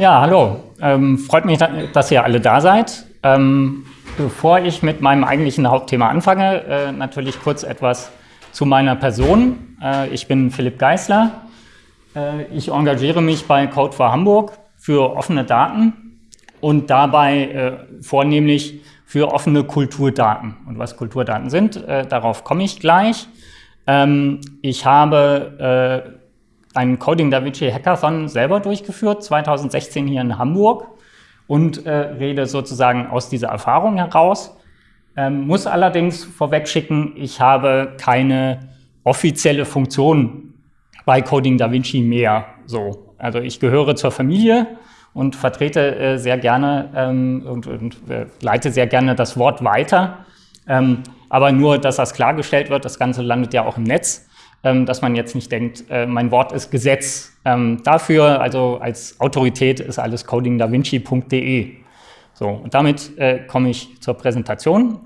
Ja, hallo. Ähm, freut mich, dass ihr alle da seid. Ähm, bevor ich mit meinem eigentlichen Hauptthema anfange, äh, natürlich kurz etwas zu meiner Person. Äh, ich bin Philipp Geisler. Äh, ich engagiere mich bei Code for Hamburg für offene Daten und dabei äh, vornehmlich für offene Kulturdaten. Und was Kulturdaten sind, äh, darauf komme ich gleich. Ähm, ich habe äh, einen Coding Da Vinci Hackathon selber durchgeführt, 2016 hier in Hamburg und äh, rede sozusagen aus dieser Erfahrung heraus. Ähm, muss allerdings vorweg schicken, ich habe keine offizielle Funktion bei Coding Da Vinci mehr. So. Also ich gehöre zur Familie und vertrete äh, sehr gerne ähm, und, und äh, leite sehr gerne das Wort weiter. Ähm, aber nur, dass das klargestellt wird, das Ganze landet ja auch im Netz, dass man jetzt nicht denkt, äh, mein Wort ist Gesetz. Ähm, dafür, also als Autorität, ist alles codingdavinci.de. So, und damit äh, komme ich zur Präsentation.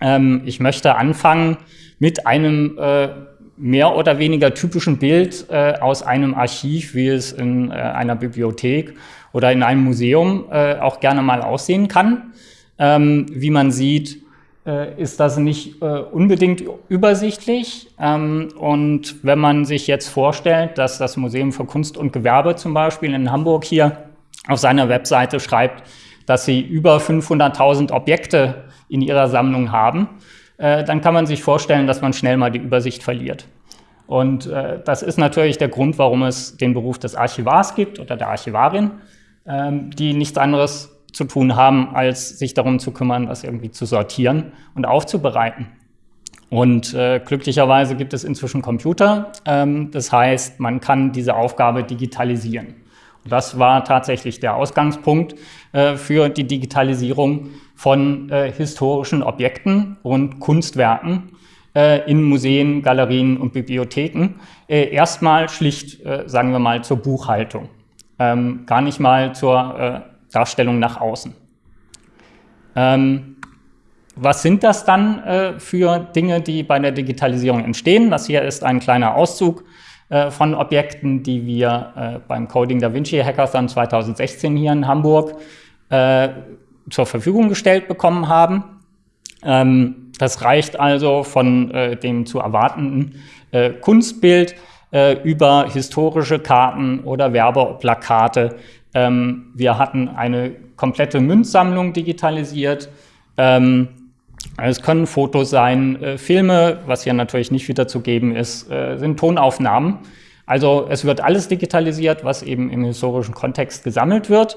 Ähm, ich möchte anfangen mit einem äh, mehr oder weniger typischen Bild äh, aus einem Archiv, wie es in äh, einer Bibliothek oder in einem Museum äh, auch gerne mal aussehen kann. Ähm, wie man sieht, ist das nicht äh, unbedingt übersichtlich. Ähm, und wenn man sich jetzt vorstellt, dass das Museum für Kunst und Gewerbe zum Beispiel in Hamburg hier auf seiner Webseite schreibt, dass sie über 500.000 Objekte in ihrer Sammlung haben, äh, dann kann man sich vorstellen, dass man schnell mal die Übersicht verliert. Und äh, das ist natürlich der Grund, warum es den Beruf des Archivars gibt oder der Archivarin, ähm, die nichts anderes zu tun haben, als sich darum zu kümmern, das irgendwie zu sortieren und aufzubereiten. Und äh, glücklicherweise gibt es inzwischen Computer. Ähm, das heißt, man kann diese Aufgabe digitalisieren. Und das war tatsächlich der Ausgangspunkt äh, für die Digitalisierung von äh, historischen Objekten und Kunstwerken äh, in Museen, Galerien und Bibliotheken. Äh, erstmal schlicht, äh, sagen wir mal, zur Buchhaltung, ähm, gar nicht mal zur Darstellung nach außen. Ähm, was sind das dann äh, für Dinge, die bei der Digitalisierung entstehen? Das hier ist ein kleiner Auszug äh, von Objekten, die wir äh, beim Coding Da Vinci Hackathon 2016 hier in Hamburg zur Verfügung gestellt bekommen haben. Ähm, das reicht also von äh, dem zu erwartenden äh, Kunstbild äh, über historische Karten oder Werbeplakate. Ähm, wir hatten eine komplette Münzsammlung digitalisiert. Ähm, es können Fotos sein, äh, Filme, was hier natürlich nicht wiederzugeben ist, äh, sind Tonaufnahmen. Also es wird alles digitalisiert, was eben im historischen Kontext gesammelt wird.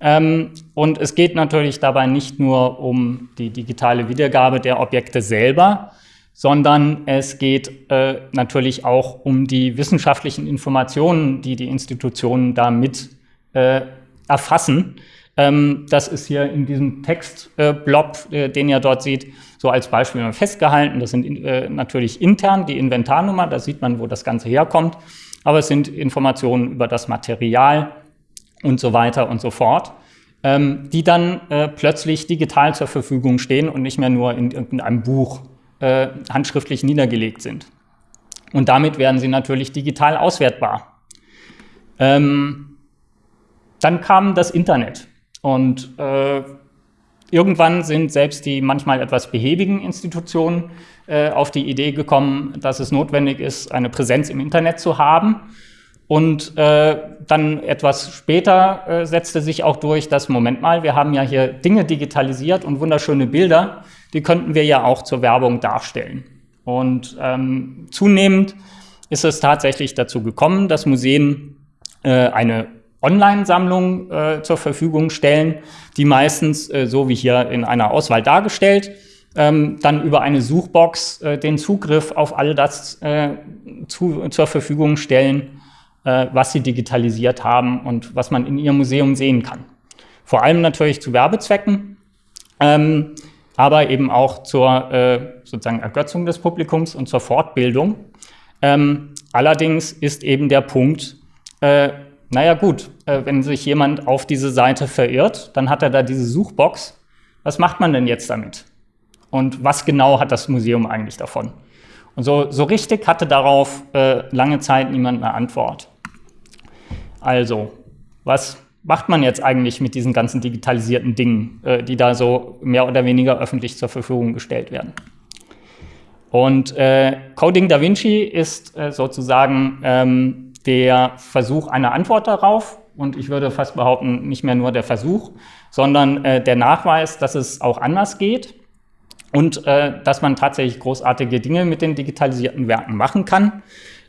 Ähm, und es geht natürlich dabei nicht nur um die digitale Wiedergabe der Objekte selber, sondern es geht äh, natürlich auch um die wissenschaftlichen Informationen, die die Institutionen damit äh, erfassen. Ähm, das ist hier in diesem Textblob, äh, den ihr dort seht, so als Beispiel festgehalten. Das sind äh, natürlich intern die Inventarnummer, da sieht man, wo das Ganze herkommt. Aber es sind Informationen über das Material, und so weiter und so fort, ähm, die dann äh, plötzlich digital zur Verfügung stehen und nicht mehr nur in irgendeinem Buch äh, handschriftlich niedergelegt sind. Und damit werden sie natürlich digital auswertbar. Ähm, dann kam das Internet und äh, irgendwann sind selbst die manchmal etwas behäbigen Institutionen äh, auf die Idee gekommen, dass es notwendig ist, eine Präsenz im Internet zu haben und äh, dann etwas später äh, setzte sich auch durch, dass, Moment mal, wir haben ja hier Dinge digitalisiert und wunderschöne Bilder, die könnten wir ja auch zur Werbung darstellen. Und ähm, zunehmend ist es tatsächlich dazu gekommen, dass Museen äh, eine Online-Sammlung äh, zur Verfügung stellen, die meistens, äh, so wie hier in einer Auswahl dargestellt, ähm, dann über eine Suchbox äh, den Zugriff auf all das äh, zu, zur Verfügung stellen, äh, was sie digitalisiert haben und was man in ihrem Museum sehen kann. Vor allem natürlich zu Werbezwecken, ähm, aber eben auch zur äh, sozusagen Ergötzung des Publikums und zur Fortbildung. Ähm, allerdings ist eben der Punkt, naja gut, äh, wenn sich jemand auf diese Seite verirrt, dann hat er da diese Suchbox. Was macht man denn jetzt damit? Und was genau hat das Museum eigentlich davon? Und so, so richtig hatte darauf äh, lange Zeit niemand eine Antwort. Also, was macht man jetzt eigentlich mit diesen ganzen digitalisierten Dingen, äh, die da so mehr oder weniger öffentlich zur Verfügung gestellt werden. Und äh, Coding Da Vinci ist äh, sozusagen ähm, der Versuch einer Antwort darauf. Und ich würde fast behaupten, nicht mehr nur der Versuch, sondern äh, der Nachweis, dass es auch anders geht und äh, dass man tatsächlich großartige Dinge mit den digitalisierten Werken machen kann.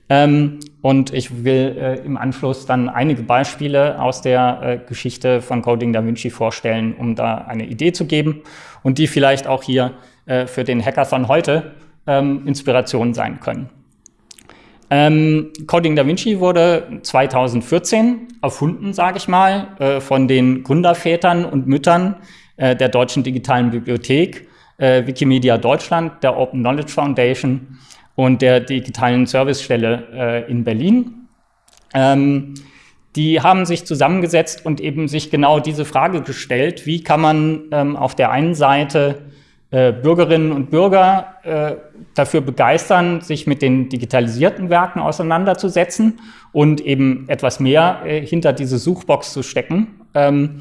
Ähm, und ich will äh, im Anschluss dann einige Beispiele aus der äh, Geschichte von Coding Da Vinci vorstellen, um da eine Idee zu geben und die vielleicht auch hier äh, für den Hackathon heute ähm, Inspiration sein können. Ähm, Coding Da Vinci wurde 2014 erfunden, sage ich mal, äh, von den Gründervätern und Müttern äh, der Deutschen Digitalen Bibliothek, äh, Wikimedia Deutschland, der Open Knowledge Foundation und der digitalen Servicestelle äh, in Berlin. Ähm, die haben sich zusammengesetzt und eben sich genau diese Frage gestellt, wie kann man ähm, auf der einen Seite äh, Bürgerinnen und Bürger äh, dafür begeistern, sich mit den digitalisierten Werken auseinanderzusetzen und eben etwas mehr äh, hinter diese Suchbox zu stecken. Ähm,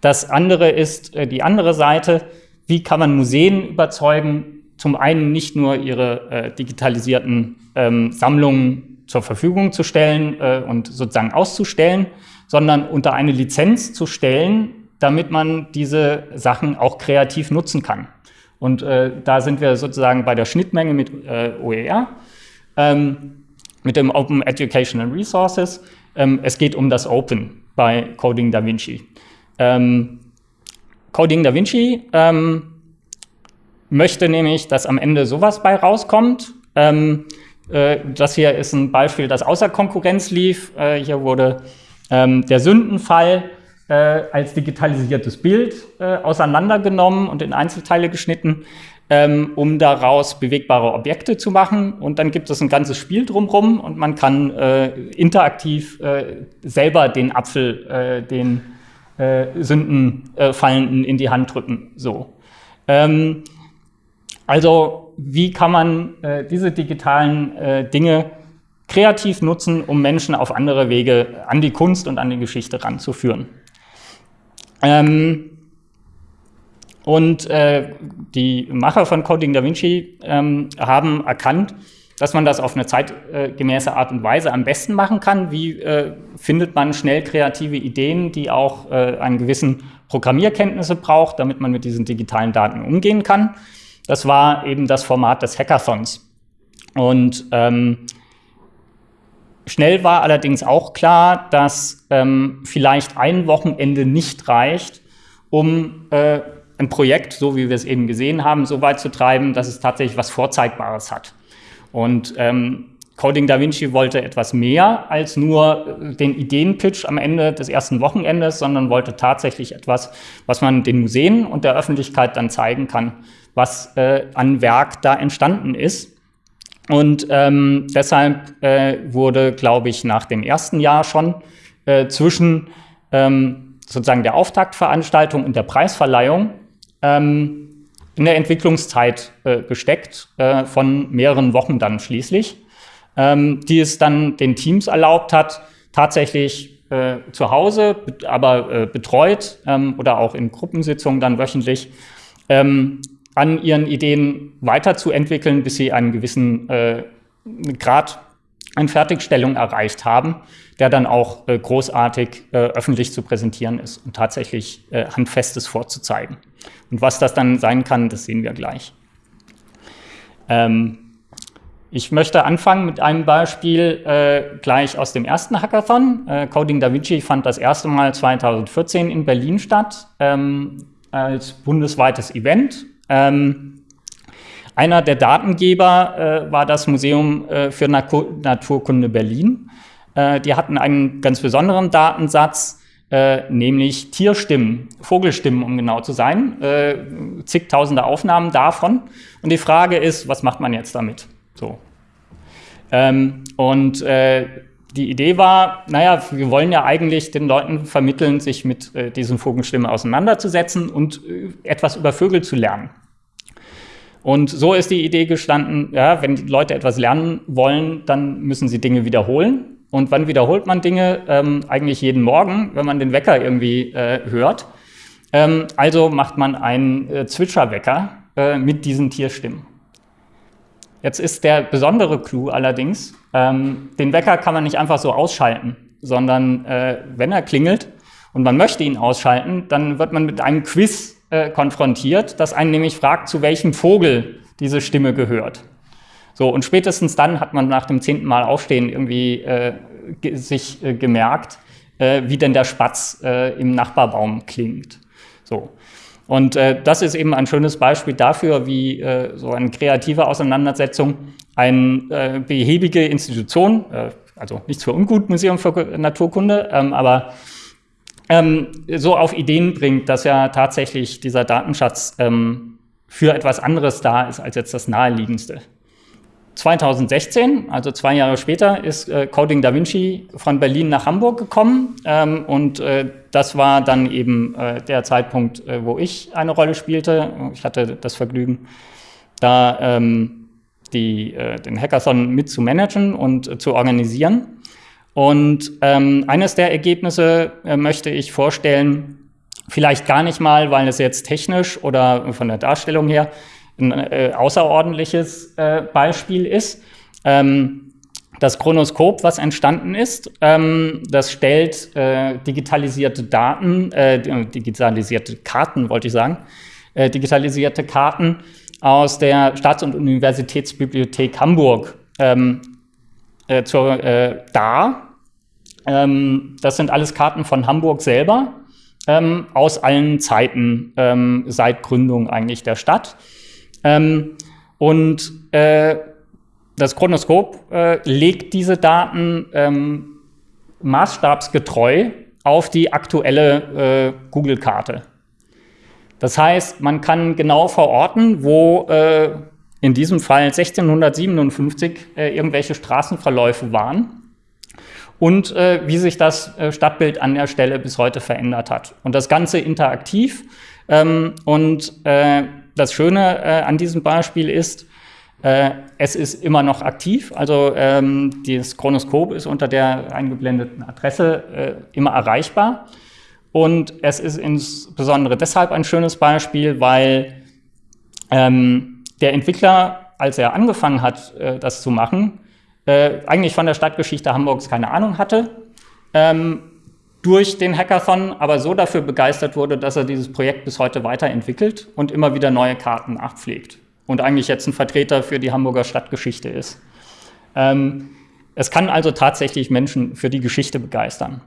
das andere ist äh, die andere Seite, wie kann man Museen überzeugen, zum einen nicht nur ihre äh, digitalisierten ähm, Sammlungen zur Verfügung zu stellen und sozusagen auszustellen, sondern unter eine Lizenz zu stellen, damit man diese Sachen auch kreativ nutzen kann. Und äh, da sind wir sozusagen bei der Schnittmenge mit äh, OER, ähm, mit dem Open Educational Resources. Ähm, es geht um das Open bei Coding Da Vinci. Ähm, Coding Da Vinci ähm, möchte nämlich, dass am Ende sowas bei rauskommt. Ähm, äh, das hier ist ein Beispiel, das außer Konkurrenz lief. Äh, hier wurde ähm, der Sündenfall als digitalisiertes Bild äh, auseinandergenommen und in Einzelteile geschnitten, ähm, um daraus bewegbare Objekte zu machen. Und dann gibt es ein ganzes Spiel drumherum und man kann äh, interaktiv äh, selber den Apfel, den Sündenfallenden in die Hand drücken. So. Ähm, also wie kann man äh, diese digitalen äh, Dinge kreativ nutzen, um Menschen auf andere Wege an die Kunst und an die Geschichte ranzuführen. Ähm, und äh, die Macher von Coding Da Vinci ähm, haben erkannt, dass man das auf eine zeitgemäße Art und Weise am besten machen kann. Wie äh, findet man schnell kreative Ideen, die auch äh, einen gewissen Programmierkenntnisse braucht, damit man mit diesen digitalen Daten umgehen kann. Das war eben das Format des Hackathons. Und ähm, schnell war allerdings auch klar, dass ähm, vielleicht ein Wochenende nicht reicht, um äh, ein Projekt, so wie wir es eben gesehen haben, so weit zu treiben, dass es tatsächlich was Vorzeigbares hat. Und ähm, Coding Da Vinci wollte etwas mehr als nur den Ideenpitch am Ende des ersten Wochenendes, sondern wollte tatsächlich etwas, was man den Museen und der Öffentlichkeit dann zeigen kann, was äh, an Werk da entstanden ist. Und ähm, deshalb äh, wurde, glaube ich, nach dem ersten Jahr schon äh, zwischen ähm, sozusagen der Auftaktveranstaltung und der Preisverleihung ähm, in der Entwicklungszeit äh, gesteckt, äh, von mehreren Wochen dann schließlich, ähm, die es dann den Teams erlaubt hat, tatsächlich äh, zu Hause, aber betreut ähm, oder auch in Gruppensitzungen dann wöchentlich ähm, an ihren Ideen weiterzuentwickeln, bis sie einen gewissen äh, Grad an Fertigstellung erreicht haben, der dann auch äh, großartig äh, öffentlich zu präsentieren ist und tatsächlich äh, Handfestes vorzuzeigen. Und was das dann sein kann, das sehen wir gleich. Ähm, ich möchte anfangen mit einem Beispiel äh, gleich aus dem ersten Hackathon. Äh, Coding Da Vinci fand das erste Mal 2014 in Berlin statt ähm, als bundesweites Event ähm, einer der Datengeber äh, war das Museum äh, für Natur Naturkunde Berlin. Äh, die hatten einen ganz besonderen Datensatz, äh, nämlich Tierstimmen, Vogelstimmen, um genau zu sein, äh, zigtausende Aufnahmen davon. Und die Frage ist, was macht man jetzt damit? So. Ähm, und äh, die Idee war, naja, wir wollen ja eigentlich den Leuten vermitteln, sich mit äh, diesen Vogelstimmen auseinanderzusetzen und äh, etwas über Vögel zu lernen. Und so ist die Idee gestanden, ja, wenn die Leute etwas lernen wollen, dann müssen sie Dinge wiederholen. Und wann wiederholt man Dinge? Ähm, eigentlich jeden Morgen, wenn man den Wecker irgendwie äh, hört. Ähm, also macht man einen äh, Zwitscherwecker äh, mit diesen Tierstimmen. Jetzt ist der besondere Clou allerdings, ähm, den Wecker kann man nicht einfach so ausschalten, sondern äh, wenn er klingelt und man möchte ihn ausschalten, dann wird man mit einem Quiz äh, konfrontiert, das einen nämlich fragt, zu welchem Vogel diese Stimme gehört. So, und spätestens dann hat man nach dem zehnten Mal Aufstehen irgendwie äh, sich äh, gemerkt, äh, wie denn der Spatz äh, im Nachbarbaum klingt. So. Und das ist eben ein schönes Beispiel dafür, wie so eine kreative Auseinandersetzung eine behäbige Institution, also nichts für ungut, Museum für Naturkunde, ähm, aber ähm, so auf Ideen bringt, dass ja tatsächlich dieser Datenschatz ähm, für etwas anderes da ist als jetzt das naheliegendste. 2016, also zwei Jahre später, ist äh, Coding Da Vinci von Berlin nach Hamburg gekommen ähm, und äh, das war dann eben äh, der Zeitpunkt, äh, wo ich eine Rolle spielte. Ich hatte das Vergnügen, da ähm, die, äh, den Hackathon mit zu managen und äh, zu organisieren. Und ähm, eines der Ergebnisse möchte ich vorstellen, vielleicht gar nicht mal, weil es jetzt technisch oder von der Darstellung her ein äh, außerordentliches äh, Beispiel ist. Ähm, das Chronoskop, was entstanden ist, ähm, das stellt äh, digitalisierte Daten, äh, digitalisierte Karten, wollte ich sagen, äh, digitalisierte Karten aus der Staats- und Universitätsbibliothek Hamburg ähm, äh, zur, dar. Ähm, das sind alles Karten von Hamburg selber, ähm, aus allen Zeiten, ähm, seit Gründung eigentlich der Stadt. Ähm, und äh, das Chronoskop äh, legt diese Daten ähm, maßstabsgetreu auf die aktuelle äh, Google-Karte. Das heißt, man kann genau verorten, wo äh, in diesem Fall 1657 äh, irgendwelche Straßenverläufe waren und äh, wie sich das äh, Stadtbild an der Stelle bis heute verändert hat. Und das Ganze interaktiv ähm, und äh, das Schöne äh, an diesem Beispiel ist, äh, es ist immer noch aktiv, also ähm, das Chronoskop ist unter der eingeblendeten Adresse äh, immer erreichbar. Und es ist insbesondere deshalb ein schönes Beispiel, weil ähm, der Entwickler, als er angefangen hat, äh, das zu machen, äh, eigentlich von der Stadtgeschichte Hamburgs keine Ahnung hatte. Ähm, durch den Hackathon aber so dafür begeistert wurde, dass er dieses Projekt bis heute weiterentwickelt und immer wieder neue Karten nachpflegt und eigentlich jetzt ein Vertreter für die Hamburger Stadtgeschichte ist. Ähm, es kann also tatsächlich Menschen für die Geschichte begeistern.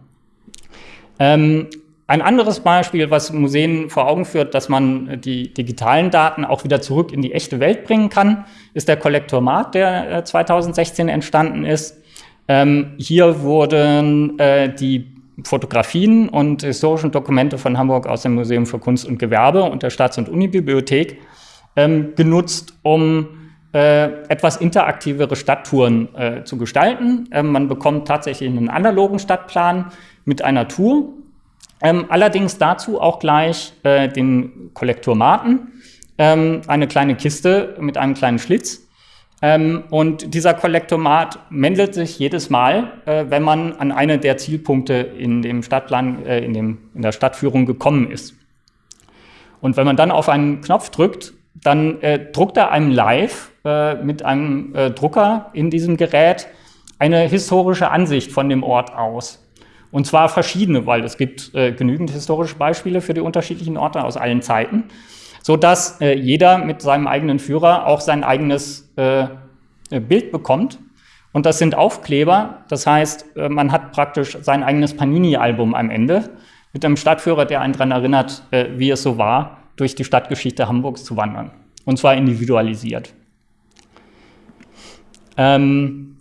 Ein anderes Beispiel, was Museen vor Augen führt, dass man die digitalen Daten auch wieder zurück in die echte Welt bringen kann, ist der Kollektormat, der äh, 2016 entstanden ist. Ähm, hier wurden äh, die Fotografien und historischen Dokumente von Hamburg aus dem Museum für Kunst und Gewerbe und der Staats- und Unibibliothek ähm, genutzt, um äh, etwas interaktivere Stadttouren äh, zu gestalten. Ähm, man bekommt tatsächlich einen analogen Stadtplan mit einer Tour. Ähm, allerdings dazu auch gleich äh, den Kollektormaten, ähm, eine kleine Kiste mit einem kleinen Schlitz, ähm, und dieser Kollektomat meldet sich jedes Mal, äh, wenn man an eine der Zielpunkte in dem Stadtplan, äh, in, dem, in der Stadtführung gekommen ist. Und wenn man dann auf einen Knopf drückt, dann äh, druckt er einem live äh, mit einem äh, Drucker in diesem Gerät eine historische Ansicht von dem Ort aus. Und zwar verschiedene, weil es gibt äh, genügend historische Beispiele für die unterschiedlichen Orte aus allen Zeiten so dass äh, jeder mit seinem eigenen Führer auch sein eigenes äh, Bild bekommt. Und das sind Aufkleber, das heißt, äh, man hat praktisch sein eigenes Panini-Album am Ende mit einem Stadtführer, der einen daran erinnert, äh, wie es so war, durch die Stadtgeschichte Hamburgs zu wandern. Und zwar individualisiert. Ähm,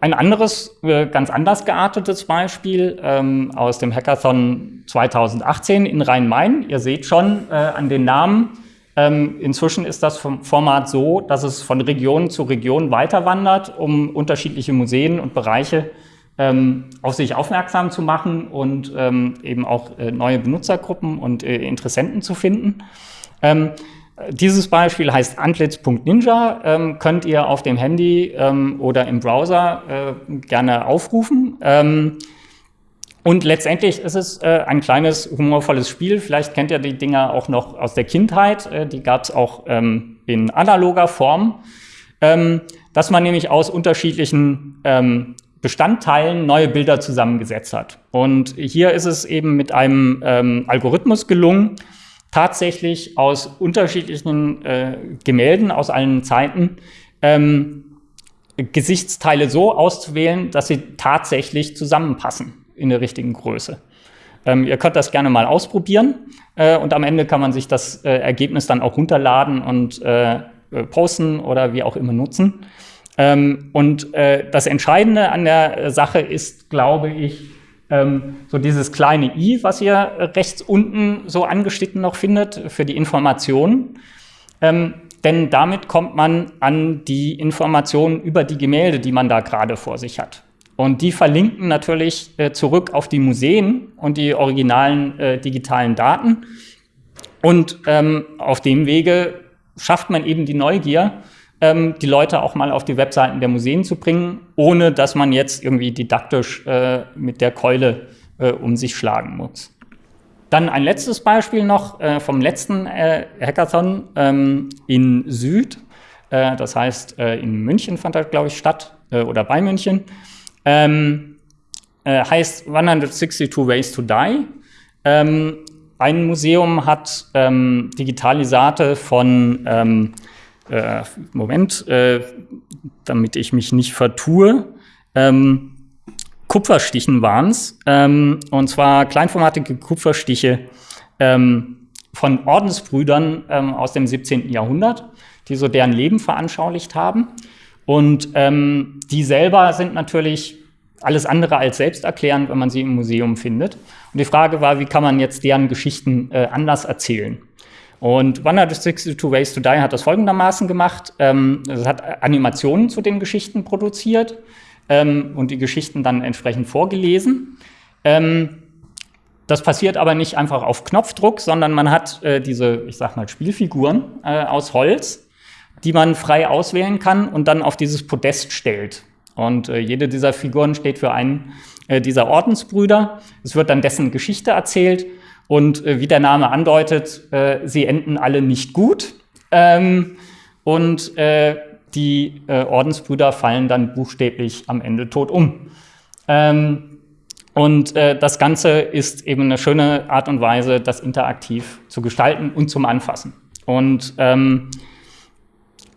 ein anderes, äh, ganz anders geartetes Beispiel ähm, aus dem Hackathon 2018 in Rhein-Main. Ihr seht schon äh, an den Namen, ähm, inzwischen ist das Format so, dass es von Region zu Region weiterwandert, um unterschiedliche Museen und Bereiche ähm, auf sich aufmerksam zu machen und ähm, eben auch äh, neue Benutzergruppen und äh, Interessenten zu finden. Dieses Beispiel heißt antlitz.ninja, ähm, könnt ihr auf dem Handy ähm, oder im Browser äh, gerne aufrufen. Ähm, und letztendlich ist es äh, ein kleines humorvolles Spiel. Vielleicht kennt ihr die Dinger auch noch aus der Kindheit. Äh, die gab es auch ähm, in analoger Form, ähm, dass man nämlich aus unterschiedlichen ähm, Bestandteilen neue Bilder zusammengesetzt hat. Und hier ist es eben mit einem Algorithmus gelungen, tatsächlich aus unterschiedlichen äh, Gemälden aus allen Zeiten ähm, Gesichtsteile so auszuwählen, dass sie tatsächlich zusammenpassen in der richtigen Größe. Ähm, ihr könnt das gerne mal ausprobieren äh, und am Ende kann man sich das äh, Ergebnis dann auch runterladen und äh, äh posten oder wie auch immer nutzen. Ähm, und äh, das Entscheidende an der Sache ist, glaube ich, so dieses kleine i, was ihr rechts unten so angeschnitten noch findet für die Informationen. Ähm, denn damit kommt man an die Informationen über die Gemälde, die man da gerade vor sich hat. Und die verlinken natürlich äh, zurück auf die Museen und die originalen äh, digitalen Daten. Und ähm, auf dem Wege schafft man eben die Neugier, ähm, die Leute auch mal auf die Webseiten der Museen zu bringen, ohne dass man jetzt irgendwie didaktisch äh, mit der Keule äh, um sich schlagen muss. Dann ein letztes Beispiel noch äh, vom letzten äh, Hackathon ähm, in Süd. Äh, das heißt, äh, in München fand das, glaube ich, statt oder bei München. Ähm, heißt 162 Ways to Die. Ähm, ein Museum hat ähm, Digitalisate von ähm, äh, Moment, äh, damit ich mich nicht vertue, ähm, Kupferstichen waren es, ähm, und zwar kleinformatige Kupferstiche ähm, von Ordensbrüdern ähm, aus dem 17. Jahrhundert, die so deren Leben veranschaulicht haben. Und ähm, die selber sind natürlich alles andere als selbsterklärend, wenn man sie im Museum findet. Und die Frage war, wie kann man jetzt deren Geschichten äh, anders erzählen? Und 162 Ways to Die hat das folgendermaßen gemacht. Ähm, es hat Animationen zu den Geschichten produziert ähm, und die Geschichten dann entsprechend vorgelesen. Ähm, das passiert aber nicht einfach auf Knopfdruck, sondern man hat äh, diese, ich sag mal, Spielfiguren äh, aus Holz, die man frei auswählen kann und dann auf dieses Podest stellt. Und äh, jede dieser Figuren steht für einen äh, dieser Ordensbrüder. Es wird dann dessen Geschichte erzählt und äh, wie der Name andeutet, äh, sie enden alle nicht gut. Ähm, und äh, die äh, Ordensbrüder fallen dann buchstäblich am Ende tot um. Ähm, und äh, das Ganze ist eben eine schöne Art und Weise, das interaktiv zu gestalten und zum Anfassen. Und ähm,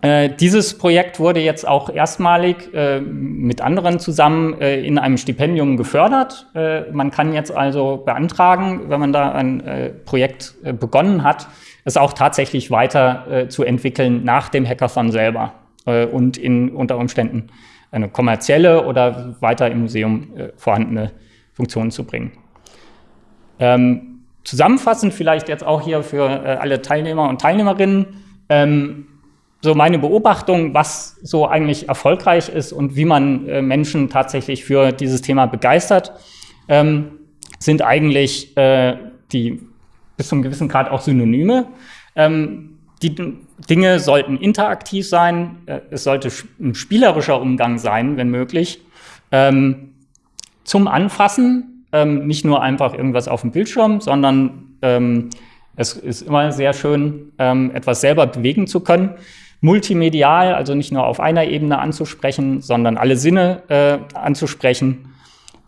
äh, dieses Projekt wurde jetzt auch erstmalig äh, mit anderen zusammen äh, in einem Stipendium gefördert. Äh, man kann jetzt also beantragen, wenn man da ein äh, Projekt begonnen hat, es auch tatsächlich weiter zu entwickeln nach dem Hackathon selber und in unter Umständen eine kommerzielle oder weiter im Museum vorhandene Funktion zu bringen. Ähm, zusammenfassend vielleicht jetzt auch hier für alle Teilnehmer und Teilnehmerinnen, ähm, so meine Beobachtung, was so eigentlich erfolgreich ist und wie man äh, Menschen tatsächlich für dieses Thema begeistert, ähm, sind eigentlich äh, die bis zu einem gewissen Grad auch Synonyme. Ähm, die Dinge sollten interaktiv sein, äh, es sollte ein spielerischer Umgang sein, wenn möglich. Ähm, zum Anfassen, ähm, nicht nur einfach irgendwas auf dem Bildschirm, sondern ähm, es ist immer sehr schön, ähm, etwas selber bewegen zu können multimedial, also nicht nur auf einer Ebene anzusprechen, sondern alle Sinne äh, anzusprechen.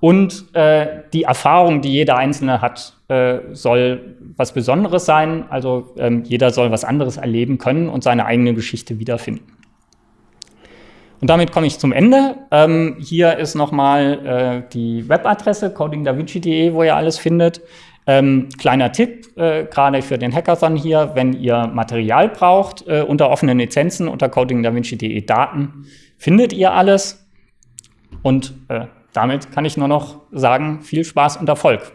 Und äh, die Erfahrung, die jeder Einzelne hat, äh, soll was Besonderes sein. Also ähm, jeder soll was anderes erleben können und seine eigene Geschichte wiederfinden. Und damit komme ich zum Ende. Ähm, hier ist nochmal äh, die Webadresse codingdavinci.de, wo ihr alles findet. Ähm, kleiner Tipp, äh, gerade für den Hackathon hier, wenn ihr Material braucht, äh, unter offenen Lizenzen, unter codingdavinci.de Daten, findet ihr alles. Und äh, damit kann ich nur noch sagen, viel Spaß und Erfolg.